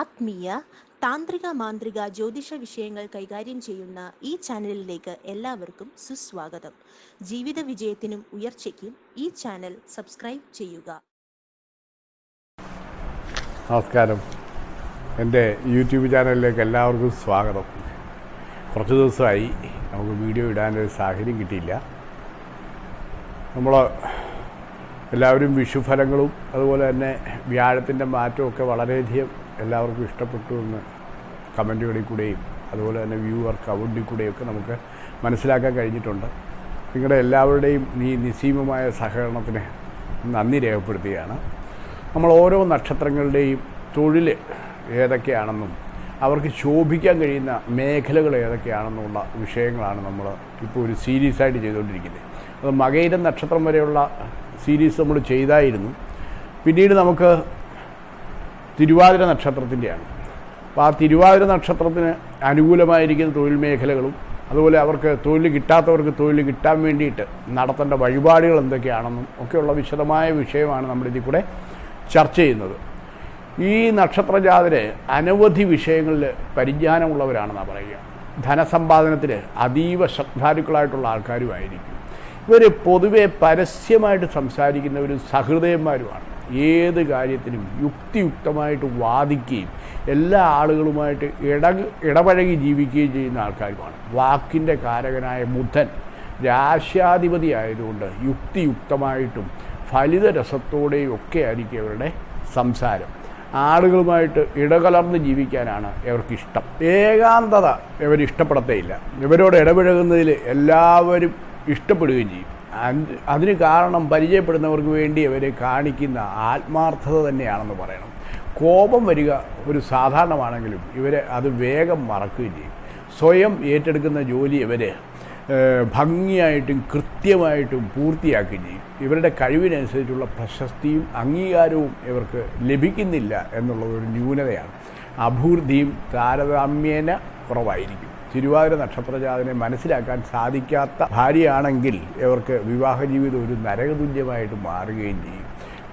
ആത്മീയ താന്ത്രിക മാന്ത്രിക ജ്യോതിഷ വിഷയങ്ങൾ കൈകാര്യം ചെയ്യുന്ന ഈ ചാനലിലേക്ക് എല്ലാവർക്കും സുസ്വാഗതം. ജീവിത വിജയത്തിനും ഉയർച്ചയ്ക്കും ഈ ചാനൽ സബ്സ്ക്രൈബ് ചെയ്യുക. നമസ്കാരം. എന്റെ യൂട്യൂബ് ചാനലിലേക്ക് എല്ലാവർക്കും സ്വാഗതം. കുറച്ച് ദിവസമായി നമുക്ക് വീഡിയോ ഇടാനൊരു സാഹചര്യം കിട്ടിയില്ല. നമ്മൾ എല്ലാവരും വിഷുഫലങ്ങളും അതുപോലെ തന്നെ വ്യാഴത്തിന്റെ മാറ്റമൊക്കെ വളരെയധികം എല്ലാവർക്കും ഇഷ്ടപ്പെട്ടു എന്ന് കമന്റുകളിൽ കൂടെയും അതുപോലെ തന്നെ വ്യൂവർ കമന്റിൽ കൂടെയൊക്കെ നമുക്ക് മനസ്സിലാക്കാൻ കഴിഞ്ഞിട്ടുണ്ട്. നിങ്ങളുടെ എല്ലാവരുടെയും ഈ നിസ്സീമമായ സഹകരണത്തിന് നന്ദി രേഖപ്പെടുത്തുകയാണ്. നമ്മൾ ഓരോ നക്ഷത്രങ്ങളുടെയും തൊഴിൽ ഏതൊക്കെയാണെന്നും അവർക്ക് ശോഭിക്കാൻ കഴിയുന്ന മേഖലകൾ ഏതൊക്കെയാണെന്നുള്ള വിഷയങ്ങളാണ് നമ്മൾ ഇപ്പോൾ ഒരു സീരീസായിട്ട് ചെയ്തുകൊണ്ടിരിക്കുന്നത്. അത് മകയിരം നക്ഷത്രം വരെയുള്ള സീരീസ് നമ്മൾ ചെയ്തായിരുന്നു. പിന്നീട് നമുക്ക് തിരുവാതിര നക്ഷത്രത്തിന്റെയാണ്. അപ്പോൾ ആ തിരുവാതിര നക്ഷത്രത്തിന് അനുകൂലമായിരിക്കുന്ന തൊഴിൽ മേഖലകളും അതുപോലെ അവർക്ക് തൊഴിൽ കിട്ടാത്തവർക്ക് തൊഴിൽ കിട്ടാൻ വേണ്ടിയിട്ട് നടത്തേണ്ട വഴിപാടുകൾ എന്തൊക്കെയാണെന്നും ഒക്കെയുള്ള വിശദമായ വിഷയമാണ് നമ്മളിതിൽ കൂടെ ചർച്ച ചെയ്യുന്നത്. ഈ നക്ഷത്രജാതര് അനവധി വിഷയങ്ങളിൽ പരിജ്ഞാനമുള്ളവരാണെന്നാണ് പറയുക. ധനസമ്പാദനത്തിൽ അതീവ ശ്രദ്ധാലുക്കളായിട്ടുള്ള ആൾക്കാരുമായിരിക്കും. ഇവർ പൊതുവെ പരസ്യമായിട്ട് സംസാരിക്കുന്നവരും സഹൃദയന്മാരുമാണ്. ഏത് കാര്യത്തിനും യുക്തിയുക്തമായിട്ട് വാദിക്കുകയും എല്ലാ ആളുകളുമായിട്ട് ഇട ഇടപഴകി ജീവിക്കുകയും ചെയ്യുന്ന ആൾക്കാരുമാണ്. വാക്കിന്റെ കാരകനായ ബുദ്ധൻ രാശ്യാധിപതി ആയതുകൊണ്ട് യുക്തിയുക്തമായിട്ടും ഫലിതരസത്തോടെയും ഒക്കെ ആയിരിക്കും അവരുടെ സംസാരം. ആളുകളുമായിട്ട് ഇടകലർന്ന് ജീവിക്കാനാണ് ഇവർക്കിഷ്ടം ഏകാന്തത ഇവർ ഇഷ്ടപ്പെടത്തേയില്ല ഇവരോട് ഇടപഴകുന്നതിൽ എല്ലാവരും ഇഷ്ടപ്പെടുകയും ചെയ്യും. അതിന് കാരണം പരിചയപ്പെടുന്നവർക്ക് വേണ്ടി അവർ കാണിക്കുന്ന ആത്മാർത്ഥത തന്നെയാണെന്ന് പറയണം. കോപം വരിക ഒരു സാധാരണമാണെങ്കിലും ഇവർ അത് വേഗം മറക്കുകയും ചെയ്യും. സ്വയം ഏറ്റെടുക്കുന്ന ജോലി ഇവർ ഭംഗിയായിട്ടും കൃത്യമായിട്ടും പൂർത്തിയാക്കുകയും ചെയ്യും. ഇവരുടെ കഴിവിനനുസരിച്ചുള്ള പ്രശസ്തിയും അംഗീകാരവും ഇവർക്ക് ലഭിക്കുന്നില്ല എന്നുള്ളത് ഒരു ന്യൂനതയാണ്. അഭിവൃദ്ധിയും താരതമ്യേന കുറവായിരിക്കും. തിരുവാതിര നക്ഷത്രജാതനെ മനസ്സിലാക്കാൻ സാധിക്കാത്ത ഭാര്യയാണെങ്കിൽ ഇവർക്ക് വിവാഹ ജീവിതം ഒരു നരകതുല്യമായിട്ട് മാറുകയും ചെയ്യും.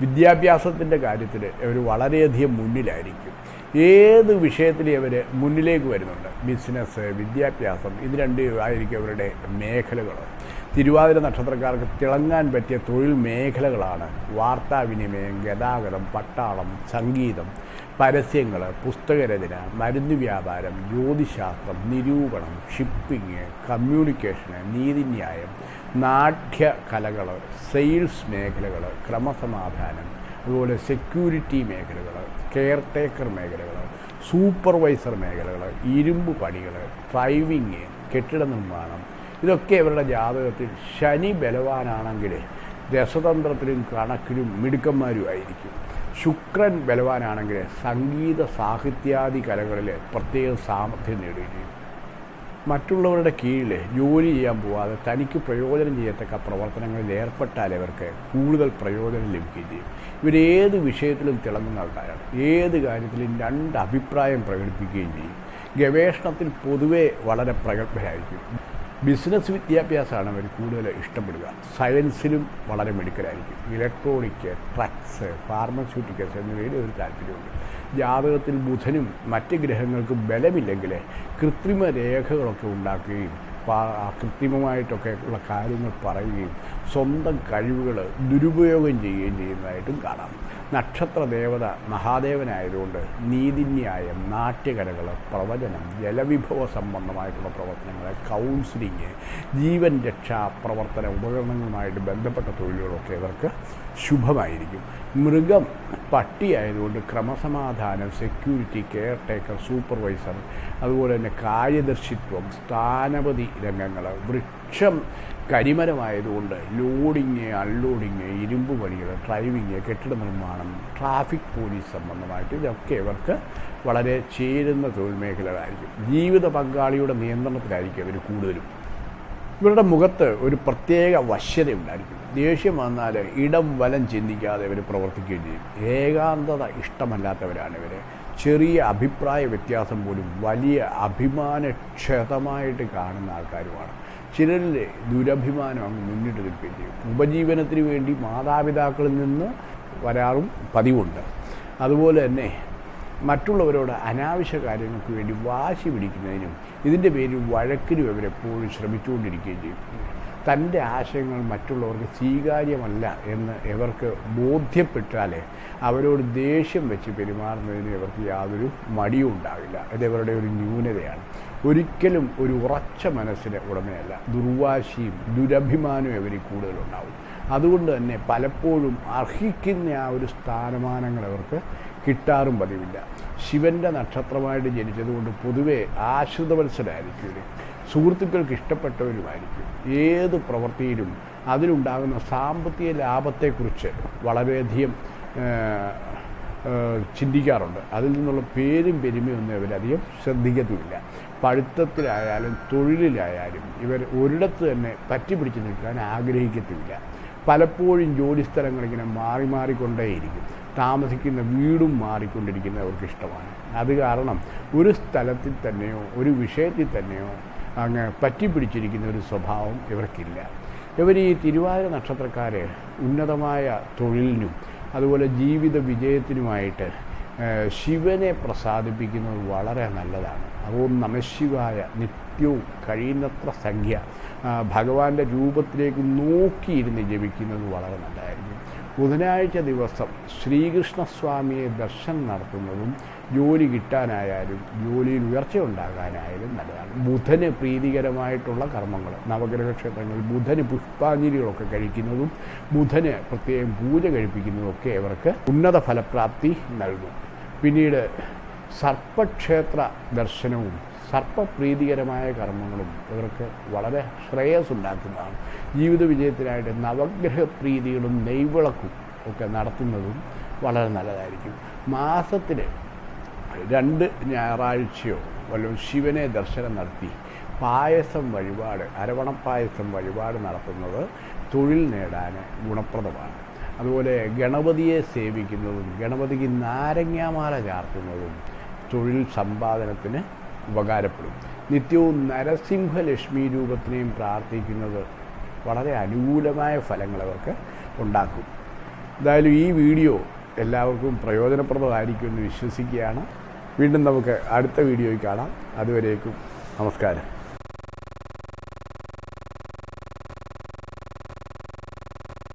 വിദ്യാഭ്യാസത്തിന്റെ കാര്യത്തിൽ ഇവർ വളരെയധികം മുന്നിലായിരിക്കും. ഏത് വിഷയത്തിലും ഇവർ മുന്നിലേക്ക് വരുന്നുണ്ട്? ബിസിനസ് വിദ്യാഭ്യാസം ഇത് രണ്ടും ആയിരിക്കും അവരുടെ മേഖലകൾ തിരുവാതിര നക്ഷത്രക്കാർക്ക് തിളങ്ങാൻ പറ്റിയ തൊഴിൽ മേഖലകളാണ് വാർത്താവിനിമയം ഗതാഗതം പട്ടാളം സംഗീതം പരസ്യങ്ങൾ പുസ്തകരചന മരുന്ന് വ്യാപാരം ജ്യോതിശാസ്ത്രം നിരൂപണം ഷിപ്പിംഗ് കമ്മ്യൂണിക്കേഷന് നീതിന്യായം നാട്യ കലകൾ സെയിൽസ് മേഖലകൾ ക്രമസമാധാനം അതുപോലെ സെക്യൂരിറ്റി മേഖലകൾ കെയർ ടേക്കർ മേഖലകൾ സൂപ്പർവൈസർ മേഖലകൾ ഇരുമ്പ് പണികൾ ഡ്രൈവിങ് കെട്ടിട നിർമ്മാണം. ഇതൊക്കെ ഇവരുടെ ജാതകത്തിൽ ശനി ബലവാനാണെങ്കിൽ രസതന്ത്രത്തിലും കണക്കിലും മിടുക്കന്മാരുമായിരിക്കും ശുക്രൻ ബലവാനാണെങ്കിൽ സംഗീത സാഹിത്യാദി കലകളിൽ പ്രത്യേക സാമർഥ്യം നേടുകയും മറ്റുള്ളവരുടെ കീഴിൽ ജോലി ചെയ്യാൻ പോവാതെ തനിക്ക് പ്രയോജനം ചെയ്യത്തക്ക പ്രവർത്തനങ്ങളിൽ ഏർപ്പെട്ടാൽ ഇവർക്ക് കൂടുതൽ പ്രയോജനം ലഭിക്കുകയും ചെയ്യും. ഇവരേത് വിഷയത്തിലും തിളങ്ങുന്ന ആൾക്കാരാണ്. ഏത് കാര്യത്തിലും രണ്ട് അഭിപ്രായം പ്രകടിപ്പിക്കുകയും ചെയ്യും. ഗവേഷണത്തിൽ പൊതുവെ വളരെ പ്രഗത്ഭരായിരിക്കും. ബിസിനസ് വിദ്യാഭ്യാസമാണ് അവർ കൂടുതൽ ഇഷ്ടപ്പെടുക. സയൻസിലും വളരെ മിടുക്കരായിരിക്കും. ഇലക്ട്രോണിക് ട്രക്സ് ഫാർമസ്യൂട്ടിക്കൽസ് എന്നിവയിൽ ഒരു താല്പര്യമുണ്ട്. ജാതകത്തിൽ ബുധനും മറ്റ് ഗ്രഹങ്ങൾക്കും ബലമില്ലെങ്കിൽ കൃത്രിമ രേഖകളൊക്കെ ഉണ്ടാക്കുകയും കൃത്രിമമായിട്ടൊക്കെ ഉള്ള കാര്യങ്ങൾ പറയുകയും സ്വന്തം കഴിവുകൾ ദുരുപയോഗം ചെയ്യുകയും ചെയ്യുന്നതായിട്ടും കാണാം. നക്ഷത്ര ദേവത മഹാദേവനായതുകൊണ്ട് നീതിന്യായം നാട്യകലകൾ പ്രവചനം ജലവിഭവ സംബന്ധമായിട്ടുള്ള പ്രവർത്തനങ്ങൾ കൗൺസിലിങ് ജീവൻ രക്ഷാ പ്രവർത്തന ഉപകരണങ്ങളുമായിട്ട് ബന്ധപ്പെട്ട തൊഴിലുകളൊക്കെ ഇവർക്ക് ശുഭമായിരിക്കും. മൃഗം പട്ടിയായതുകൊണ്ട് ക്രമസമാധാനം സെക്യൂരിറ്റി കെയർ ടേക്കർ സൂപ്പർവൈസർ അതുപോലെ തന്നെ കാര്യദർശിത്വം സ്ഥാനപതി രംഗങ്ങൾ വൃക്ഷം കരിമരമായതുകൊണ്ട് ലോഡിങ് അൺലോഡിങ് ഇരുമ്പ് പണികൾ ഡ്രൈവിങ് കെട്ടിട നിർമ്മാണം ട്രാഫിക് പോലീസ് സംബന്ധമായിട്ട് ഇതൊക്കെ ഇവർക്ക് വളരെ ചേരുന്ന തൊഴിൽ മേഖലകളായിരിക്കും. ജീവിത പങ്കാളിയുടെ നിയന്ത്രണത്തിലായിരിക്കും അവർ കൂടുതലും. ഇവരുടെ മുഖത്ത് ഒരു പ്രത്യേക വശ്യത ഉണ്ടായിരിക്കും ദേഷ്യം വന്നാൽ ഇടം വലം ചിന്തിക്കാതെ ഇവർ പ്രവർത്തിക്കുകയും ചെയ്യും. ഏകാന്തത ഇഷ്ടമല്ലാത്തവരാണ് ഇവർ ചെറിയ അഭിപ്രായ വ്യത്യാസം പോലും വലിയ അഭിമാനക്ഷതമായിട്ട് കാണുന്ന ആൾക്കാരുമാണ്. ചിലരിൽ ദുരഭിമാനം അങ്ങ് മുന്നിട്ട് നിൽക്കുകയും ചെയ്യും ഉപജീവനത്തിന് വേണ്ടി മാതാപിതാക്കളിൽ നിന്ന് വരാറും പതിവുണ്ട്. അതുപോലെ തന്നെ മറ്റുള്ളവരോട് അനാവശ്യ കാര്യങ്ങൾക്ക് വേണ്ടി വാശി പിടിക്കുന്നതിനും ഇതിന്റെ പേരിൽ വഴക്കിനും അവരെപ്പോഴും ശ്രമിച്ചുകൊണ്ടിരിക്കുകയും ചെയ്യും. തന്റെ ആശയങ്ങൾ മറ്റുള്ളവർക്ക് സ്വീകാര്യമല്ല എന്ന് ഇവർക്ക് ബോധ്യപ്പെട്ടാലേ അവരോട് ദേഷ്യം വെച്ച് പെരുമാറുന്നതിന് ഇവർക്ക് യാതൊരു മടിയും ഉണ്ടാവില്ല ഇത് ഇവരുടെ ഒരു ന്യൂനതയാണ്. ഒരിക്കലും ഒരു ഉറച്ച മനസ്സിന് ഉടമയല്ല. ദുർവാശിയും ദുരഭിമാനവും ഇവരിൽ കൂടുതലുണ്ടാവും. അതുകൊണ്ട് തന്നെ പലപ്പോഴും അർഹിക്കുന്ന ആ ഒരു സ്ഥാനമാനങ്ങൾ അവർക്ക് കിട്ടാറും പതിവില്ല. ശിവന്റെ നക്ഷത്രമായിട്ട് ജനിച്ചതുകൊണ്ട് പൊതുവെ ആശ്രിതവത്സരായിരിക്കും ഇവർ സുഹൃത്തുക്കൾക്ക് ഇഷ്ടപ്പെട്ടവരുമായിരിക്കും. ഏത് പ്രവൃത്തിയിലും അതിലുണ്ടാകുന്ന സാമ്പത്തിക ലാഭത്തെക്കുറിച്ച് വളരെയധികം ചിന്തിക്കാറുണ്ട്. അതിൽ നിന്നുള്ള പേരും പെരുമയൊന്നും ഇവരധികം ശ്രദ്ധിക്കത്തുമില്ല. പഠിത്തത്തിലായാലും തൊഴിലിലായാലും ഇവർ ഒരിടത്ത് തന്നെ പറ്റിപ്പിടിച്ച് നിൽക്കാൻ ആഗ്രഹിക്കത്തുമില്ല പലപ്പോഴും ജോലിസ്ഥലങ്ങളിങ്ങനെ മാറി മാറിക്കൊണ്ടേയിരിക്കും. താമസിക്കുന്ന വീടും മാറിക്കൊണ്ടിരിക്കുന്നവർക്ക് ഇഷ്ടമാണ്. അത് കാരണം ഒരു സ്ഥലത്തിൽ തന്നെയോ ഒരു വിഷയത്തിൽ തന്നെയോ അങ്ങ് പറ്റിപ്പിടിച്ചിരിക്കുന്ന ഒരു സ്വഭാവം ഇവർക്കില്ല. ഇവർ ഈ തിരുവാതിര നക്ഷത്രക്കാരെ ഉന്നതമായ തൊഴിലിനും അതുപോലെ ജീവിത വിജയത്തിനുമായിട്ട് ശിവനെ പ്രസാദിപ്പിക്കുന്നത് വളരെ നല്ലതാണ്. ഓം നമശിവായ നിത്യവും കഴിയുന്നത്ര സംഖ്യ. ഭഗവാന്റെ രൂപത്തിലേക്ക് നോക്കിയിരുന്ന് ജപിക്കുന്നത് വളരെ നല്ലതായിരിക്കും. ബുധനാഴ്ച ദിവസം ശ്രീകൃഷ്ണസ്വാമിയെ ദർശനം നടത്തുന്നതും ജോലി കിട്ടാനായാലും ജോലിയിൽ ഉയർച്ച ഉണ്ടാകാനായാലും നല്ലതാണ്. ബുധന് പ്രീതികരമായിട്ടുള്ള കർമ്മങ്ങൾ നവഗ്രഹ ക്ഷേത്രങ്ങളിൽ ബുധന് പുഷ്പാഞ്ജലികളൊക്കെ കഴിക്കുന്നതും ബുധന് പ്രത്യേകം പൂജ കഴിപ്പിക്കുന്നതും ഒക്കെ ഇവർക്ക് ഉന്നത ഫലപ്രാപ്തി നൽകും. പിന്നീട് സർപ്പക്ഷേത്ര ദർശനവും സർപ്പപ്രീതികരമായ കർമ്മങ്ങളും ഇവർക്ക് വളരെ ശ്രേയസ് ഉണ്ടാക്കുന്നതാണ് ജീവിത വിജയത്തിനായിട്ട് നവഗ്രഹ പ്രീതികളും നെയ്വിളക്കും ഒക്കെ നടത്തുന്നതും വളരെ നല്ലതായിരിക്കും. മാസത്തിൽ രണ്ട് ഞായറാഴ്ചയോ വല്ലതും ശിവനെ ദർശനം നടത്തി പായസം വഴിപാട് അരവണപ്പായസം വഴിപാട് നടത്തുന്നത് തൊഴിൽ നേടാൻ ഗുണപ്രദമാണ്. അതുപോലെ ഗണപതിയെ സേവിക്കുന്നതും ഗണപതിക്ക് നാരങ്ങാമാല ചാർത്തുന്നതും തൊഴിൽ സമ്പാദനത്തിന് ഉപകാരപ്പെടും. നിത്യവും നരസിംഹലക്ഷ്മി രൂപത്തിനെയും പ്രാർത്ഥിക്കുന്നത് വളരെ അനുകൂലമായ ഫലങ്ങൾ അവർക്ക് ഉണ്ടാക്കും. എന്തായാലും ഈ വീഡിയോ എല്ലാവർക്കും പ്രയോജനപ്രദമായിരിക്കുമെന്ന് വിശ്വസിക്കുകയാണ്. വീണ്ടും നമുക്ക് അടുത്ത വീഡിയോയിൽ കാണാം. അതുവരേക്കും നമസ്കാരം.